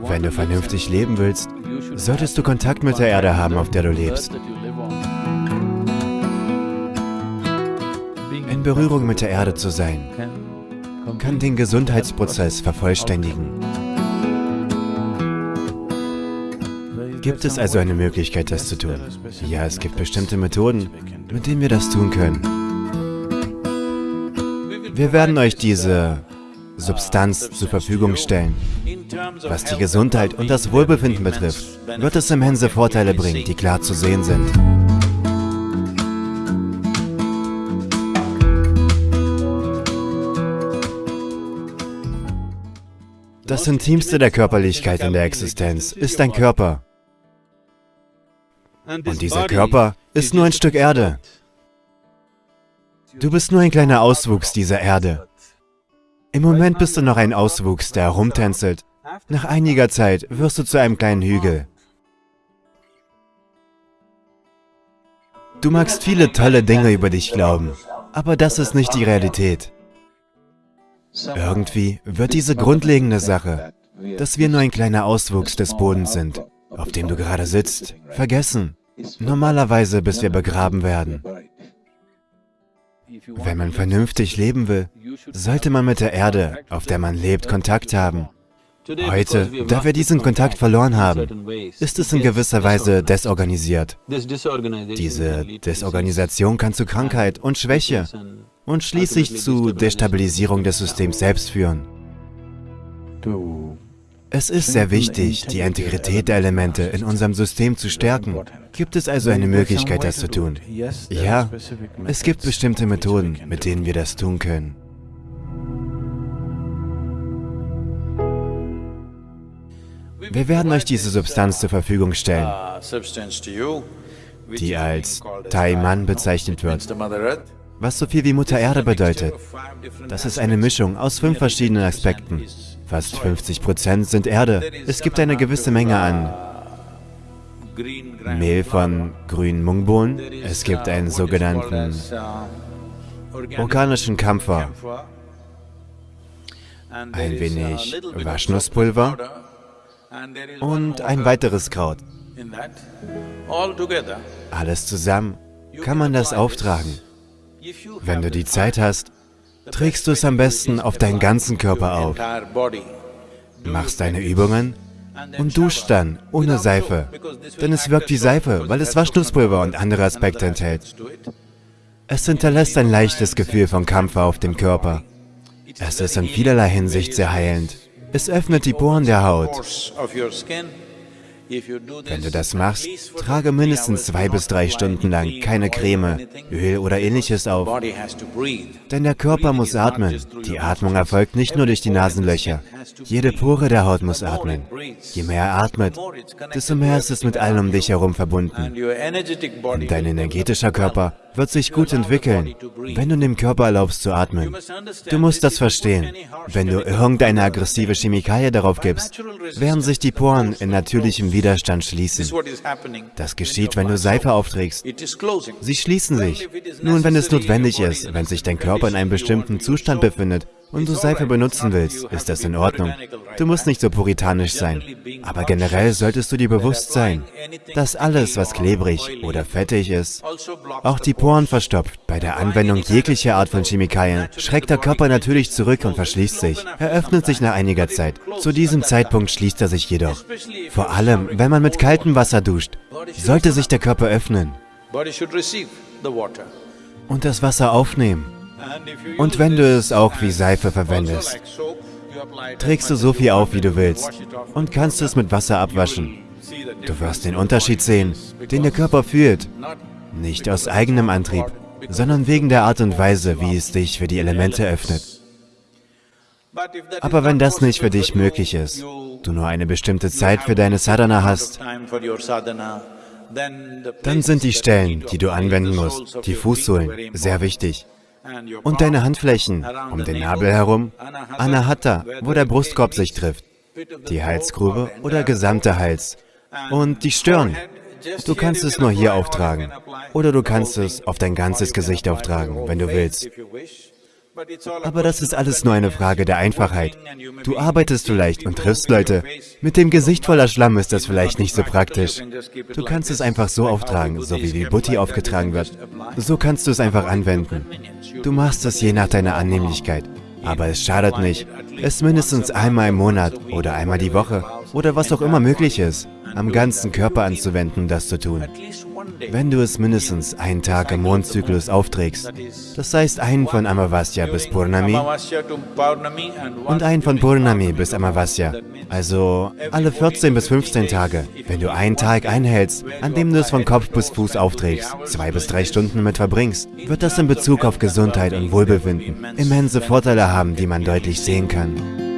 Wenn du vernünftig leben willst, solltest du Kontakt mit der Erde haben, auf der du lebst. In Berührung mit der Erde zu sein, kann den Gesundheitsprozess vervollständigen. Gibt es also eine Möglichkeit, das zu tun? Ja, es gibt bestimmte Methoden, mit denen wir das tun können. Wir werden euch diese Substanz zur Verfügung stellen. Was die Gesundheit und das Wohlbefinden betrifft, wird es immense Vorteile bringen, die klar zu sehen sind. Das Intimste der Körperlichkeit in der Existenz ist dein Körper. Und dieser Körper ist nur ein Stück Erde. Du bist nur ein kleiner Auswuchs dieser Erde. Im Moment bist du noch ein Auswuchs, der herumtänzelt. Nach einiger Zeit wirst du zu einem kleinen Hügel. Du magst viele tolle Dinge über dich glauben, aber das ist nicht die Realität. Irgendwie wird diese grundlegende Sache, dass wir nur ein kleiner Auswuchs des Bodens sind, auf dem du gerade sitzt, vergessen. Normalerweise, bis wir begraben werden. Wenn man vernünftig leben will, sollte man mit der Erde, auf der man lebt, Kontakt haben. Heute, da wir diesen Kontakt verloren haben, ist es in gewisser Weise desorganisiert. Diese Desorganisation kann zu Krankheit und Schwäche und schließlich zu Destabilisierung des Systems selbst führen. Es ist sehr wichtig, die Integrität der Elemente in unserem System zu stärken. Gibt es also eine Möglichkeit, das zu tun? Ja, es gibt bestimmte Methoden, mit denen wir das tun können. Wir werden euch diese Substanz zur Verfügung stellen, die als Taiman bezeichnet wird, was so viel wie Mutter Erde bedeutet. Das ist eine Mischung aus fünf verschiedenen Aspekten. Fast 50% sind Erde. Es gibt eine gewisse Menge an Mehl von grünen Mungbohnen. Es gibt einen sogenannten organischen Kampfer, ein wenig Waschnusspulver und ein weiteres Kraut. Alles zusammen kann man das auftragen. Wenn du die Zeit hast, trägst du es am besten auf deinen ganzen Körper auf. Machst deine Übungen und duscht dann ohne Seife, denn es wirkt wie Seife, weil es Waschnusspulver und andere Aspekte enthält. Es hinterlässt ein leichtes Gefühl von Kampfer auf dem Körper. Es ist in vielerlei Hinsicht sehr heilend. Es öffnet die Poren der Haut. Wenn du das machst, trage mindestens zwei bis drei Stunden lang keine Creme, Öl oder ähnliches auf. Denn der Körper muss atmen. Die Atmung erfolgt nicht nur durch die Nasenlöcher. Jede Pore der Haut muss atmen. Je mehr er atmet, desto mehr ist es mit allem um dich herum verbunden. Und dein energetischer Körper wird sich gut entwickeln, wenn du dem Körper erlaubst zu atmen. Du musst das verstehen. Wenn du irgendeine aggressive Chemikalie darauf gibst, werden sich die Poren in natürlichem Widerstand schließen. Das geschieht, wenn du Seife aufträgst. Sie schließen sich. Nun, wenn es notwendig ist, wenn sich dein Körper in einem bestimmten Zustand befindet, und du Seife benutzen willst, ist das in Ordnung. Du musst nicht so puritanisch sein. Aber generell solltest du dir bewusst sein, dass alles, was klebrig oder fettig ist, auch die Poren verstopft. Bei der Anwendung jeglicher Art von Chemikalien schreckt der Körper natürlich zurück und verschließt sich. Er öffnet sich nach einiger Zeit. Zu diesem Zeitpunkt schließt er sich jedoch. Vor allem, wenn man mit kaltem Wasser duscht, sollte sich der Körper öffnen und das Wasser aufnehmen. Und wenn du es auch wie Seife verwendest, trägst du so viel auf, wie du willst und kannst es mit Wasser abwaschen. Du wirst den Unterschied sehen, den der Körper fühlt. Nicht aus eigenem Antrieb, sondern wegen der Art und Weise, wie es dich für die Elemente öffnet. Aber wenn das nicht für dich möglich ist, du nur eine bestimmte Zeit für deine Sadhana hast, dann sind die Stellen, die du anwenden musst, die Fußsohlen, sehr wichtig und deine Handflächen um den Nabel herum, Anahata, wo der Brustkorb sich trifft, die Halsgrube oder gesamte Hals und die Stirn. Du kannst es nur hier auftragen oder du kannst es auf dein ganzes Gesicht auftragen, wenn du willst. Aber das ist alles nur eine Frage der Einfachheit. Du arbeitest vielleicht und triffst Leute. Mit dem Gesicht voller Schlamm ist das vielleicht nicht so praktisch. Du kannst es einfach so auftragen, so wie die Butti aufgetragen wird. So kannst du es einfach anwenden. Du machst es je nach deiner Annehmlichkeit. Aber es schadet nicht, es mindestens einmal im Monat oder einmal die Woche oder was auch immer möglich ist, am ganzen Körper anzuwenden, das zu tun. Wenn du es mindestens einen Tag im Mondzyklus aufträgst, das heißt einen von Amavasya bis Purnami und einen von Purnami bis Amavasya, also alle 14 bis 15 Tage, wenn du einen Tag einhältst, an dem du es von Kopf bis Fuß aufträgst, zwei bis drei Stunden damit verbringst, wird das in Bezug auf Gesundheit und Wohlbefinden immense Vorteile haben, die man deutlich sehen kann.